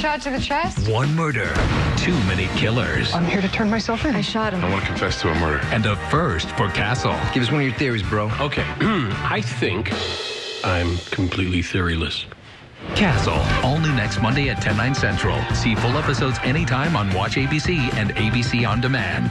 shot to the chest? One murder, too many killers, I'm here to turn myself in. I shot him. I want to confess to a murder. and a first for Castle. Give us one of your theories, bro. Okay, I think I'm completely theoryless. Castle, all new next Monday at 10, 9 central. See full episodes anytime on Watch ABC and ABC On Demand.